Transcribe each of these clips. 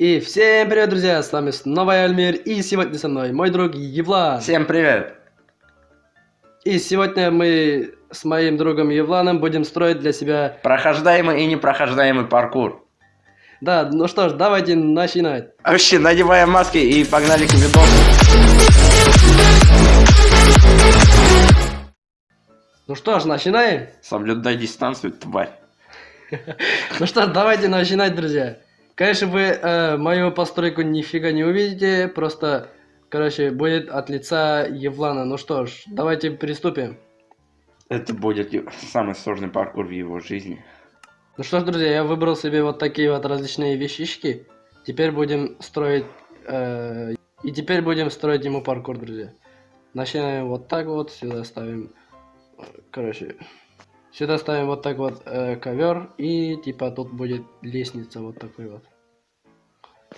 И всем привет, друзья! С вами снова я, Альмир, и сегодня со мной мой друг Евлан. Всем привет! И сегодня мы с моим другом Евланом будем строить для себя... Прохождаемый и непрохождаемый паркур. Да, ну что ж, давайте начинать. Вообще, надеваем маски и погнали к видосу. Ну что ж, начинаем? Соблюдай дистанцию, тварь. Ну что ж, давайте начинать, друзья. Конечно, вы э, мою постройку нифига не увидите, просто, короче, будет от лица Евлана. Ну что ж, давайте приступим. Это будет самый сложный паркур в его жизни. Ну что ж, друзья, я выбрал себе вот такие вот различные вещички. Теперь будем строить... Э, и теперь будем строить ему паркур, друзья. Начинаем вот так вот, сюда ставим... Короче, Сюда ставим вот так вот э, ковер и типа тут будет лестница вот такой вот.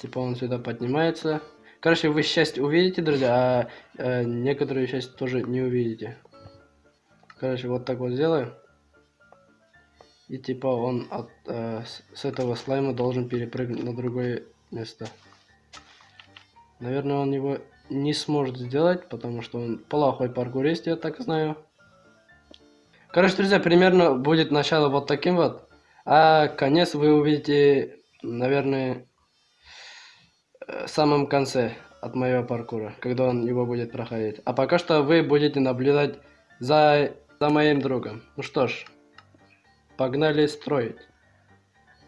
Типа он сюда поднимается. Короче, вы часть увидите, друзья, а э, некоторые часть тоже не увидите. Короче, вот так вот сделаю. И типа он от, э, с этого слайма должен перепрыгнуть на другое место. Наверное, он его не сможет сделать, потому что он плохой паркурист, я так знаю. Короче, друзья, примерно будет начало вот таким вот. А конец вы увидите, наверное, э, в самом конце от моего паркура, когда он его будет проходить. А пока что вы будете наблюдать за, за моим другом. Ну что ж, погнали строить.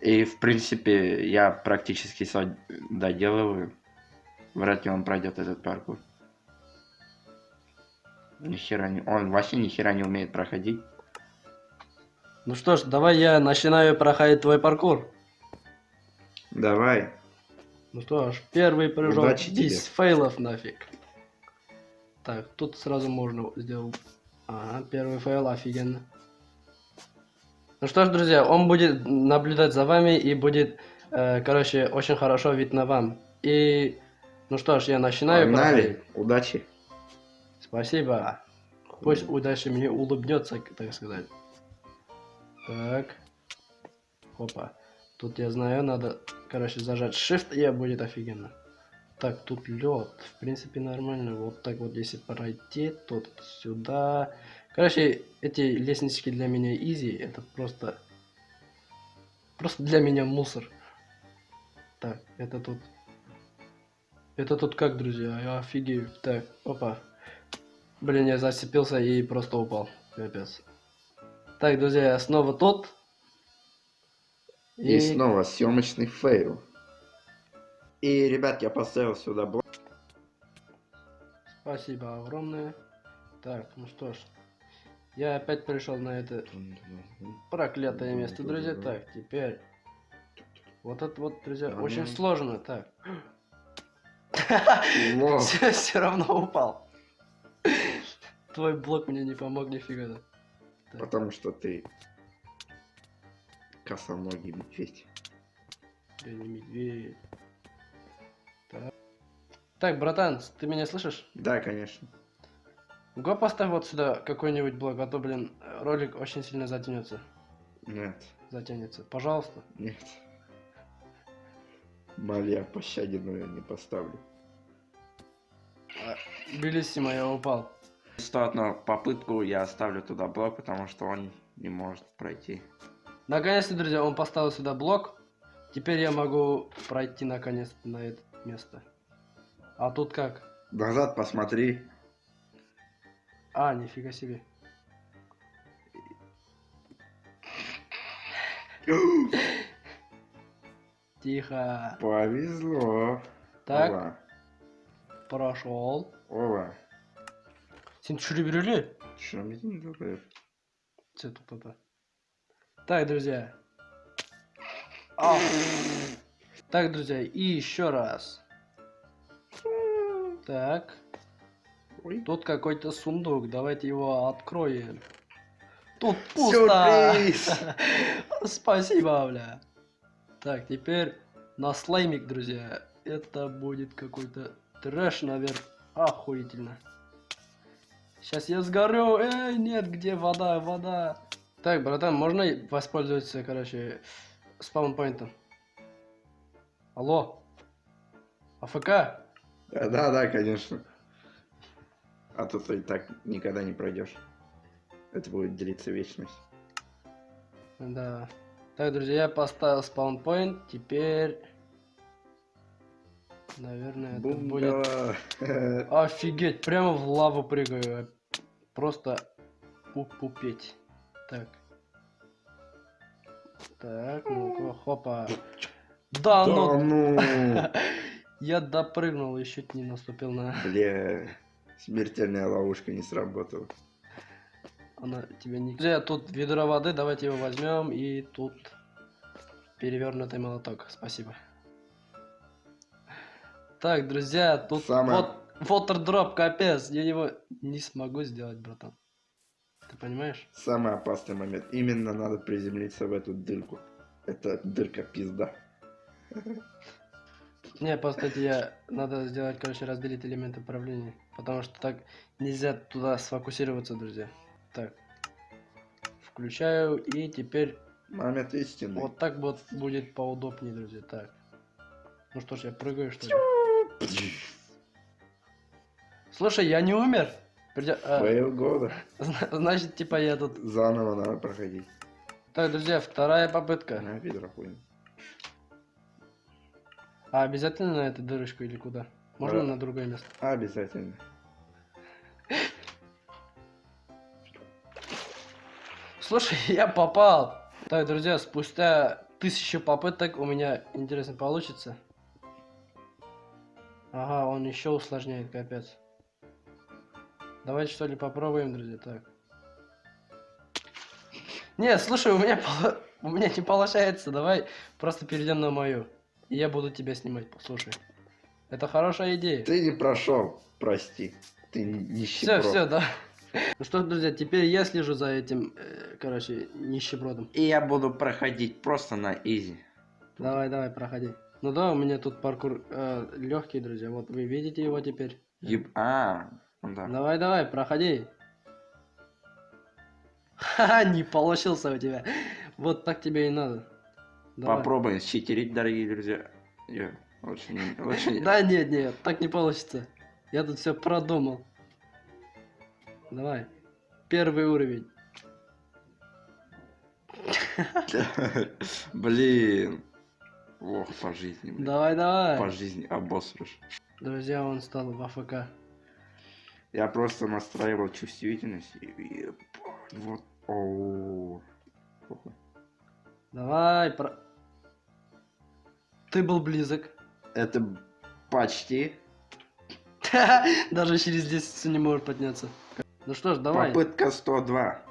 И, в принципе, я практически все доделываю. Вряд ли он пройдет этот паркур. Ни хера не... Он вообще ни хера не умеет проходить. Ну что ж, давай я начинаю проходить твой паркур. Давай. Ну что ж, первый прыжок Удачи тебе. fail ов нафиг. Так, тут сразу можно сделать. Ага, первый fail, офигенно. Ну что ж, друзья, он будет наблюдать за вами и будет, э, короче, очень хорошо видно вам. И, ну что ж, я начинаю. Погнали. проходить. Удачи. Спасибо. Пусть удача мне улыбнется, так сказать. Так. Опа. Тут я знаю, надо, короче, зажать Shift, и будет офигенно. Так, тут лед. В принципе, нормально. Вот так вот, если пройти, тут сюда. Короче, эти лестнички для меня изи. Это просто... Просто для меня мусор. Так, это тут... Это тут как, друзья? Я офигею. Так, опа. Блин, я зацепился и просто упал. Капец. Так, друзья, я снова тут. И снова съемочный фейл. И, ребят, я поставил сюда блок. Спасибо огромное. Так, ну что ж. Я опять пришел на это проклятое место, друзья. Так, теперь... Вот это вот, друзья, Ага. очень сложно. Так. Все равно упал. Твой блок мне не помог нифига. Потому что ты косоногий медведь. Я не медведь. Так. Так, братан, ты меня слышишь? Да, конечно. Го поставь вот сюда какой-нибудь блок, а то, блин, ролик очень сильно затянется. Нет, Затянется. Пожалуйста. нет. Пощаде, но я не поставлю. Белиссимо, я упал. Одну попытку я оставлю туда блок, потому что он не может пройти. Наконец-то, друзья, он поставил сюда блок. Теперь я могу пройти наконец-то на это место. А тут как? Назад посмотри. А, нифига себе. Тихо. Повезло. Так, Ова. прошел. Ова. Сен түсіре Что мне не делаешь? Все тупо. Так, друзья. Ау. Так, друзья, и еще раз. Так. Ой. Тут какой-то сундук. Давайте его откроем. Тут пусто. Спасибо, бля. Так, теперь на слаймик, друзья. Это будет какой-то трэш, наверное. Охуительно. Сейчас я сгорю. Эй, нет, где вода, вода. Так, братан, можно воспользоваться, короче, спаунпоинтом? Алло. АФК? Да, да, да, конечно. А то ты так никогда не пройдешь. Это будет длиться вечность. Да. Так, друзья, я поставил спаунпоинт. Теперь... Наверное, это будет... Офигеть, прямо в лаву прыгаю. Просто пупеть. Так. Так, ну-ка, хопа. Да, Да ну, ну, я допрыгнул и чуть не наступил на... бля, смертельная ловушка не сработала. Она тебя не... Друзья, тут ведро воды, давайте его возьмем. И тут перевернутый молоток. Спасибо. Так, друзья, тут Самое- вот water капец. Я его не смогу сделать, братан. Ты понимаешь? Самый опасный момент. Именно надо приземлиться в эту дырку. Это дырка пизда. Не, просто я... Надо сделать, короче, разделить элементы управления. Потому что так нельзя туда сфокусироваться, друзья. Так. Включаю, и теперь Момент истины. вот так вот будет поудобнее, друзья. Так. Ну что ж, я прыгаю, что ли? Слушай, я не умер. Придё- а, Твоего года. зна- Значит, типа я тут... Заново надо проходить. Так, друзья, вторая попытка. На ведро хуйня. А обязательно на эту дырочку или куда? Можно Да. на другое место? Обязательно. Слушай, я попал. Так, друзья, спустя тысячу попыток у меня, интересно, получится. Ага, он еще усложняет, капец. Давайте что ли попробуем, друзья, так. Не, слушай, у меня, у меня не получается, давай просто перейдем на мою. И я буду тебя снимать, послушай. Это хорошая идея. Ты не прошел, прости. Ты Все, нищеброд. все, да. Ну что, друзья, теперь я слежу за этим, э, короче, нищебродом. И я буду проходить просто на изи. Давай, давай, проходи. Ну да, у меня тут паркур легкий, друзья. Вот вы видите его теперь. Еб- А, ну да. Давай, давай, проходи. Ха, не получился у тебя. Вот так тебе и надо. Давай. Попробуем считерить, дорогие друзья. Я. Лучше не... Да нет, нет, так не получится. Я тут все продумал. Давай. Первый уровень. Блин. Ох, по жизни, блин. Давай, давай. По жизни обосрешь. Друзья, он стал в АФК. Я просто настраивал чувствительность и... Вот. О. Плохо. Давай, про... Ты был близок. Это почти. Даже через 10 не можешь подняться. Ну что ж, давай. Попытка 102.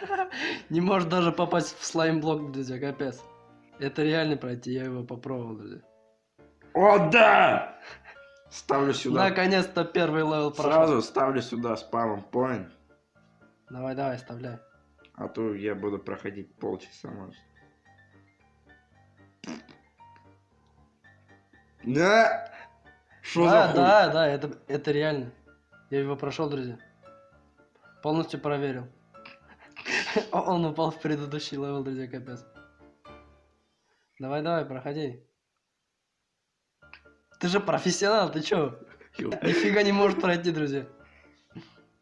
Не можешь даже попасть в slime-блок, друзья, капец. Это реально пройти, я его попробовал, друзья. О, да! Ставлю сюда. Наконец-то первый level прошел. Сразу ставлю сюда spawn point. Давай, давай, вставляй. А то я буду проходить полчаса, может. Да! Что да, за хуй? да, да, это, это реально. Я его прошел, друзья. Полностью проверил. Он упал в предыдущий level, друзья, капец. Давай, давай, проходи. Ты же профессионал, ты чё? Нифига не можешь пройти, друзья.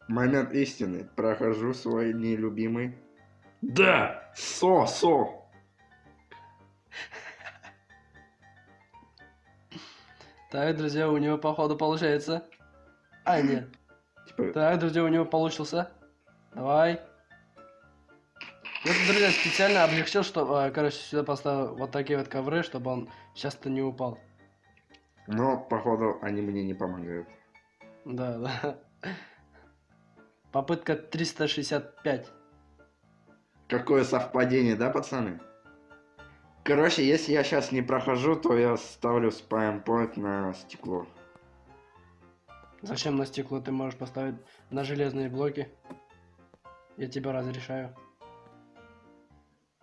Момент истины. Прохожу свой нелюбимый. Да! Со, со! Так, друзья, у него походу получается. А, нет. Типа, Так, друзья, у него получился. Давай. Я, тут, друзья, специально облегчил, что, а, короче, сюда поставил вот такие вот ковры, чтобы он часто не упал. но, походу, они мне не помогают. Да, да. Попытка 365. Какое совпадение, да, пацаны? Короче, если я сейчас не прохожу, то я ставлю point на стекло. Зачем на стекло ты можешь поставить на железные блоки? Я тебя разрешаю.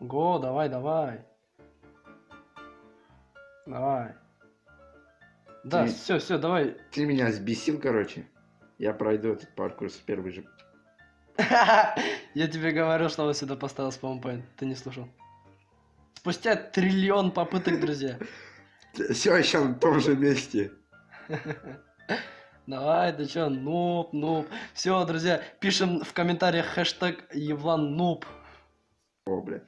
Го, давай, давай. Давай. Да, Ты- все, все, давай. Ты меня взбесил, короче. Я пройду этот паркур с первый же. Я тебе говорил, что он сюда поставил спаунпоинт. Ты не слушал. Спустя триллион попыток, друзья. Все еще на том же месте. Давай, ты чё, нуб, нуб. Все, друзья, пишем в комментариях хэштег Евлан нуб. О, бля.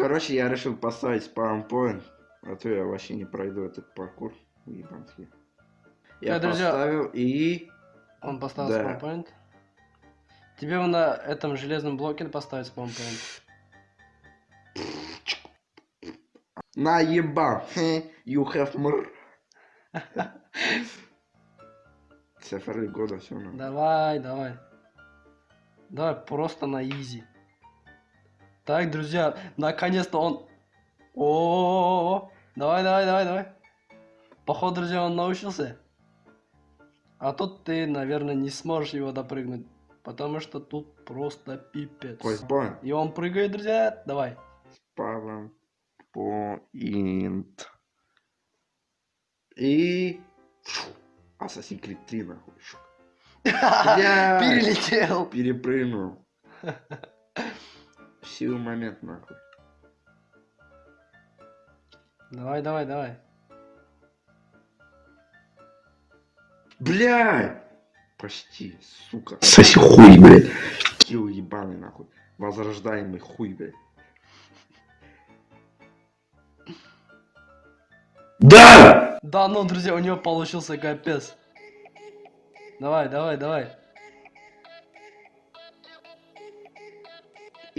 Короче, я решил поставить спаунпоинт, а то я вообще не пройду этот паркур. Уебанский. Я друзья, поставил и... Он поставил Да. спаунпоинт. Тебе на этом железном блоке поставить спаунпоинт. Наебал. Хе, You have more. Цифры года все надо. Давай, давай. Давай просто на изи. Так, друзья, наконец-то он... О, давай, давай, давай, давай. Походу, друзья, он научился. А тут ты, наверное, не сможешь его допрыгнуть, потому что тут просто пипец. Ой. И он прыгает, друзья. Давай. Спаунпоинт. И... Assassin's Creed 3, нахуй. Блядь. Перелетел. Перепрыгнул. В силу момент, нахуй. Давай, давай, давай. Блядь! Почти, сука. Соси хуй, блядь. Килл ебаный, нахуй. Возрождаемый хуй, блядь. Да! Да, ну, друзья, у него получился капец. Давай, давай, давай.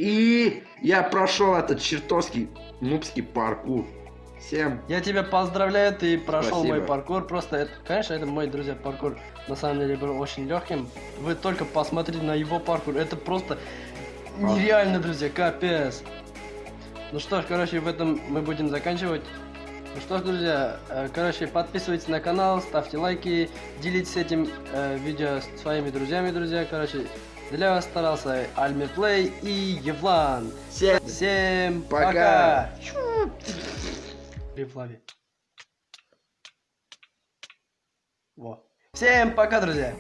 И я прошел этот чертовский нубский паркур. Всем Я тебя поздравляю, ты прошел Спасибо. мой паркур. Просто, это, конечно, это мой, друзья, паркур на самом деле был очень легким. Вы только посмотрите на его паркур. Это просто А. нереально, друзья, капец. Ну что ж, короче, в этом мы будем заканчивать. Ну что ж, друзья, э, короче, подписывайтесь на канал, ставьте лайки, делитесь этим э, видео с своими друзьями, друзья. Короче, для вас старался Альмиплей и Евлан. всем Всем Пока. Рифлави. Во. Всем пока, друзья!